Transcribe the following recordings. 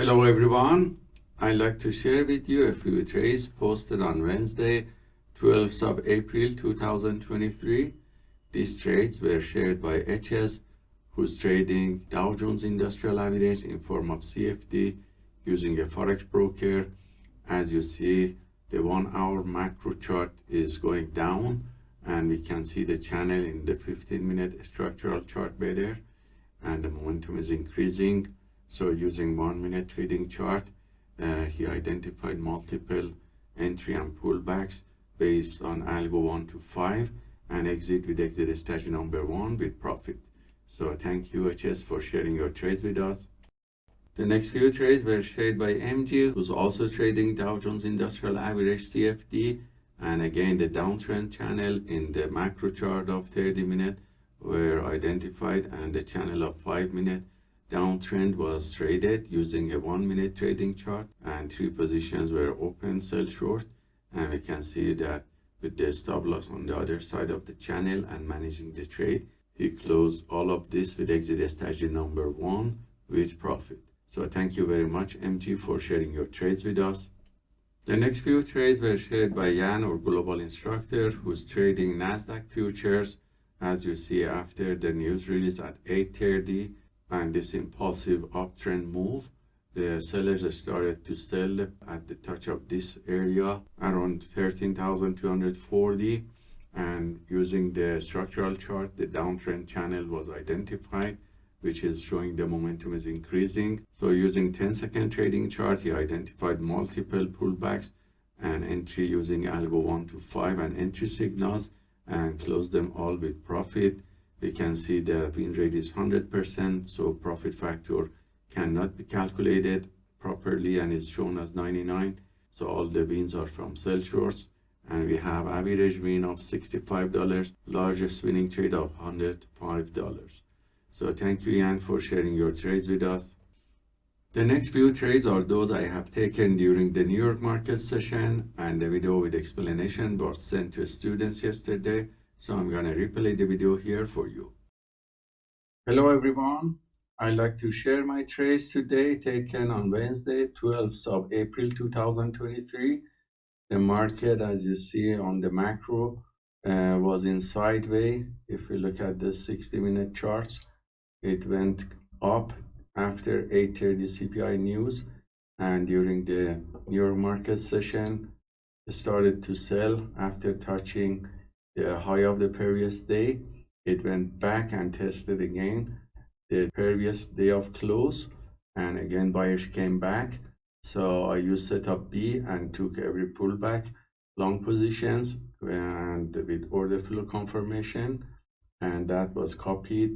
Hello everyone. I'd like to share with you a few trades posted on Wednesday, 12th of April 2023. These trades were shared by HS, who's trading Dow Jones Industrial Average in form of CFD using a Forex broker. As you see, the one hour macro chart is going down and we can see the channel in the 15 minute structural chart better and the momentum is increasing so using one minute trading chart, uh, he identified multiple entry and pullbacks based on algo 1 to 5 and exit with exit strategy number 1 with profit. So thank you HS for sharing your trades with us. The next few trades were shared by MG, who's also trading Dow Jones Industrial Average CFD. And again, the downtrend channel in the macro chart of 30 minute were identified and the channel of 5 minute downtrend was traded using a one minute trading chart and three positions were open sell short. And we can see that with the stop loss on the other side of the channel and managing the trade he closed all of this with exit strategy number one with profit. So thank you very much mg for sharing your trades with us. The next few trades were shared by Jan or global instructor who's trading nasdaq futures as you see after the news release at 8:30 and this impulsive uptrend move the sellers started to sell at the touch of this area around 13,240 and using the structural chart the downtrend channel was identified which is showing the momentum is increasing. So using 10 second trading chart he identified multiple pullbacks and entry using algo 1 to 5 and entry signals and closed them all with profit we can see the win rate is 100%, so profit factor cannot be calculated properly and is shown as 99. So all the wins are from sell shorts and we have average win of $65, largest winning trade of $105. So thank you Ian for sharing your trades with us. The next few trades are those I have taken during the New York market session and the video with explanation was sent to students yesterday. So I'm going to replay the video here for you. Hello everyone. I'd like to share my trades today taken on Wednesday, 12th of April 2023. The market, as you see on the macro, uh, was in sideways. If we look at the 60-minute charts, it went up after 8.30 CPI news and during the New York market session, started to sell after touching the high of the previous day. It went back and tested again the previous day of close and again buyers came back. So i used setup b and took every pullback long positions and with order flow confirmation and that was copied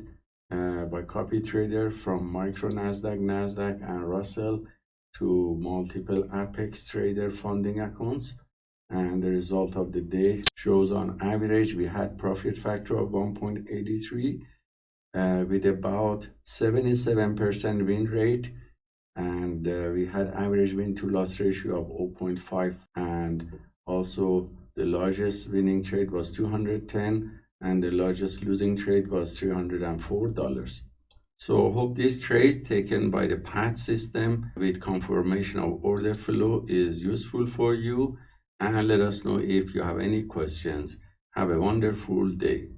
uh, by copy trader from micro nasdaq nasdaq and russell to multiple apex trader funding accounts and the result of the day shows on average we had profit factor of 1.83 uh, with about 77% win rate. And uh, we had average win to loss ratio of 0.5 and also the largest winning trade was 210 and the largest losing trade was 304 dollars. So I hope this trade taken by the PAT system with confirmation of order flow is useful for you and let us know if you have any questions. Have a wonderful day.